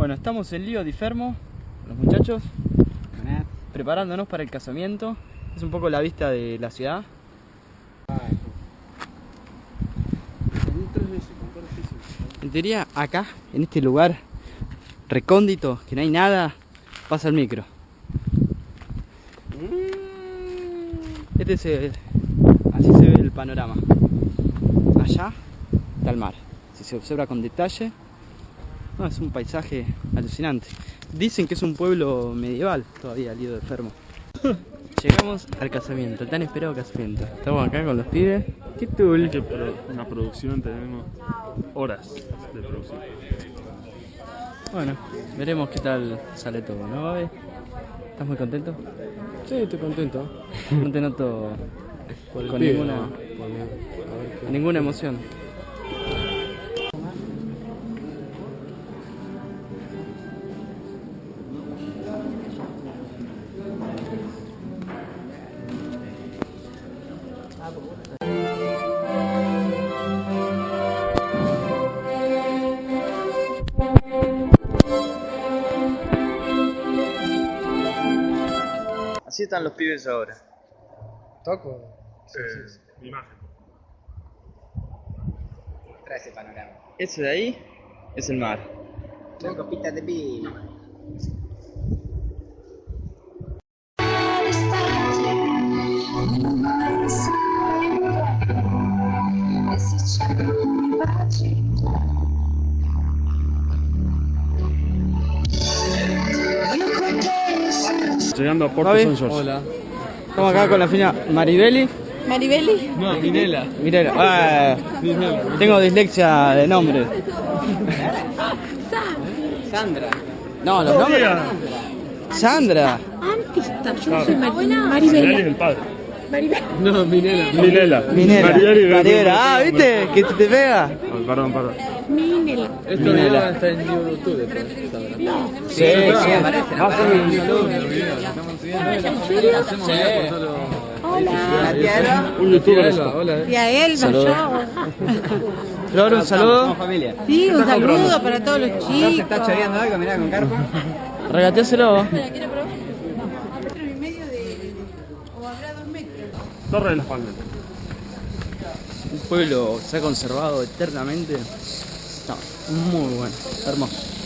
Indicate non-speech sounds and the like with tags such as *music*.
Bueno, estamos en Lío di Fermo, los muchachos, preparándonos para el casamiento. Es un poco la vista de la ciudad. En teoría, acá, en este lugar recóndito, que no hay nada, pasa el micro. Este es el- así se ve el panorama. Allá está el mar. Si se observa con detalle, no, es un paisaje alucinante. Dicen que es un pueblo medieval todavía, Lido de Fermo. *laughs* Llegamos al casamiento, el tan esperado casamiento. Estamos acá con los pibes. ¿Qué? Que pro- una producción tenemos horas de producción. Bueno, veremos qué tal sale todo, ¿no, Babe? ¿Estás muy contento? Sí, estoy contento. *laughs* No te noto con pibe, ninguna, ninguna emoción. Así están los pibes ahora. ¿Toco? Eh, imagen. Trae ese panorama. Ese de ahí es el mar. Una copita de vino. Llegando a Puerto Babe, San George. Hola. Estamos acá con la fina Maribeli. Maribeli. No. Mirela. Ah, tengo dislexia de nombre. Sandra. No, los nombres. Sandra. Antista. Yo no soy es el padre. No, Minela. Minela. Minela. Ah, ¿viste? Que te pega. Oh, Perdón, perdón. Minela. Esto Minela. no está en YouTube. Sandra. Sí, sí. aparece, Va a ser un saludo. Hola. Un youtuber. Hola. Yo. Flor, un saludo. familia. Sí, un saludo para todos los ¿No se chicos. está choreando algo? Mirá con carpa. Regateáselo. Torre de las Palmas. Un pueblo se ha conservado eternamente. Está muy bueno, hermoso.